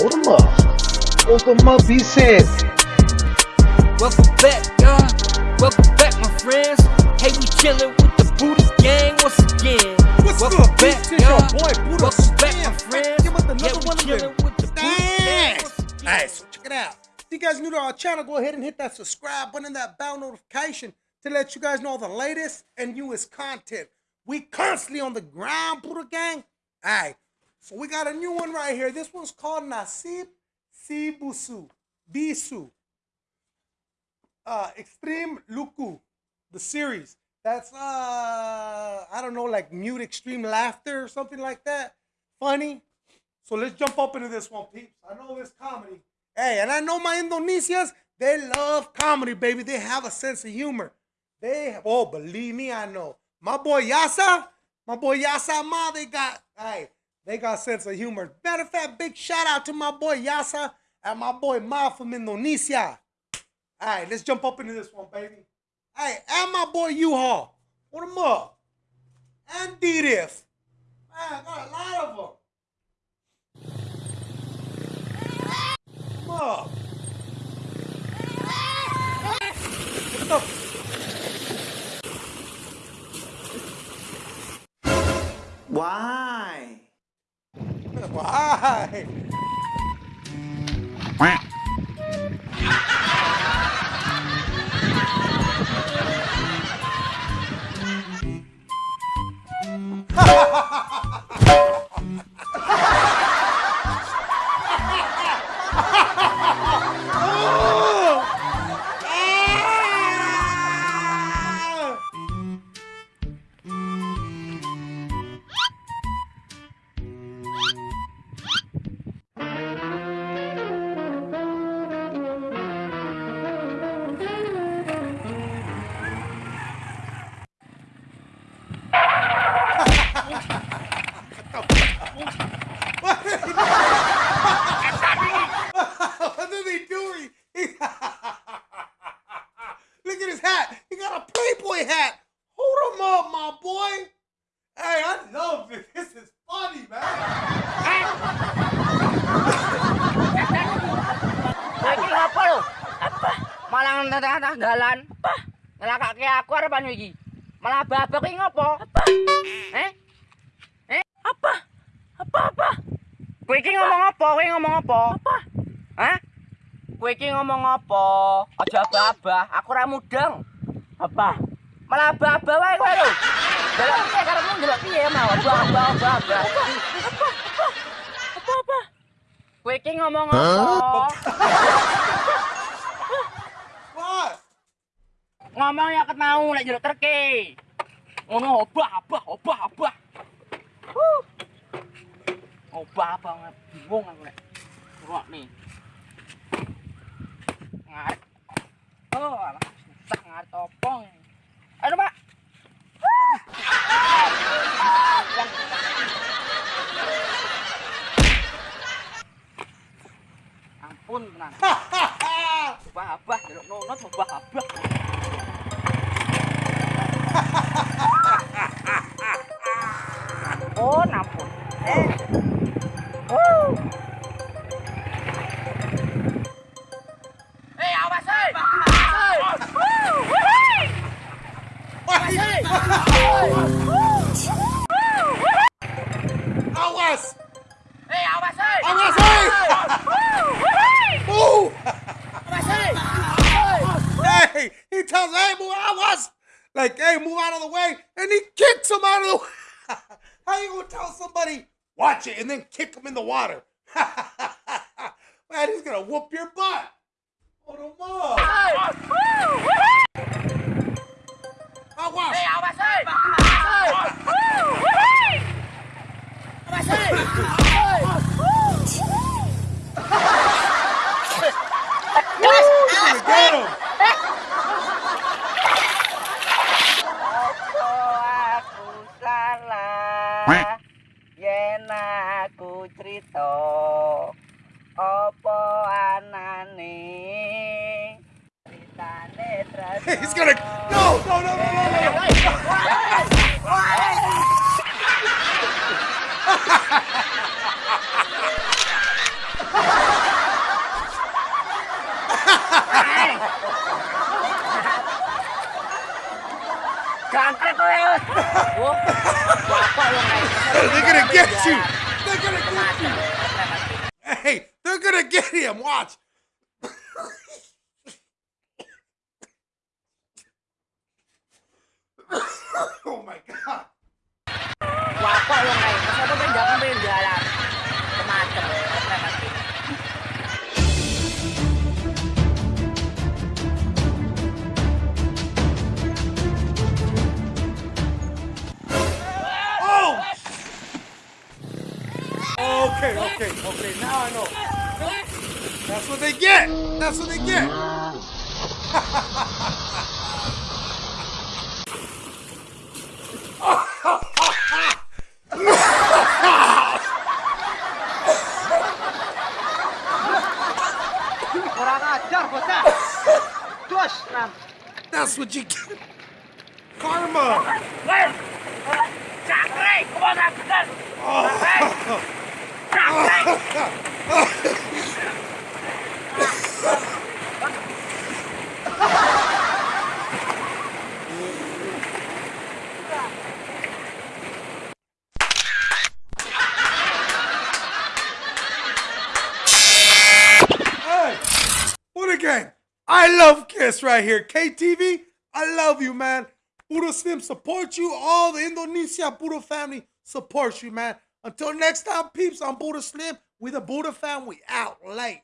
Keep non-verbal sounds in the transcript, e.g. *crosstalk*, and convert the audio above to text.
Hold them up. Hold them up, he said. Welcome back, y'all. Welcome back, my friends. Hey, we chillin' with the Buddha gang once again. What's Welcome good, back, peeps? It's your y'all. boy, Buddha Welcome back, Slam. my friends. Give us another yeah, we one of chillin' them. with the Buddha gang Thanks. once again. Alright, so check it out. If you guys new to our channel, go ahead and hit that subscribe button and that bell notification to let you guys know the latest and newest content. We constantly on the ground, Buddha Gang. Alright, so we got a new one right here. This one's called Nasib Sibusu. Bisu. Uh, Extreme Luku, the series. That's uh I don't know, like mute extreme laughter or something like that. Funny. So let's jump up into this one, peeps. I know this comedy. Hey, and I know my Indonesians, they love comedy, baby. They have a sense of humor. They have, oh, believe me, I know. My boy Yasa, my boy Yasa Ma, they got, hey, they got sense of humor. Matter of fact, big shout out to my boy Yasa and my boy Ma from Indonesia. All right, let's jump up into this one, baby. Hey, and my boy U-Haul. Put him up. And D-Diff. Man, I got a lot of them. quá at his hat. He got a Playboy hat. Hold him up, my boy. Hey, I love it. *laughs* This is funny, man. Iki apa lo? Apa? Malah ngetengah dalan. Apa? Ngelakake aku arep anu iki. Malah babak iki ngopo? Apa? Eh? Eh? Apa? Apa apa? Kowe iki ngomong apa? Kowe ngomong apa? Apa? Hah? Kowe iki ngomong apa? Aja babah, aku ora mudeng. Apa? Malah babah wae kowe lho. Delok piye karepmu delok piye mau? Babah. Apa? Apa? Apa apa? Kowe iki ngomong apa? Ngomong ya ket mau lek jeruk terke ngono obah obah obah obah Huh. obah banget bingung aku lek rok nih ngaret oh alah susah ngaret topong. Aduh pak. Ampun tenan obah *laughs* jeruk nunut obah obah Like, hey, move out of the way, and he kicks him out of the way. *laughs* How you gonna tell somebody, watch it, and then kick him in the water? *laughs* Man, he's gonna whoop your butt. Hold him up. Woo, wih. Awas! Awas. Woo, wih. iso apa anane critane tresno *laughs* He's gonna No, no, no, no, no. no. *laughs* They're gonna get you! They're gonna get you. Hey, they're gonna get him. Watch. Okay, okay, okay. Now I know. That's what they get. That's what they get. Kurang ajar bocah. Cus, Ram. That's what you get. Karma. Weh. I love Kiss right here. KTV, I love you, man. Buddha Slim supports you. All the Indonesia Buddha family supports you, man. Until next time, peeps, I'm Buddha Slim. We the Buddha family out late.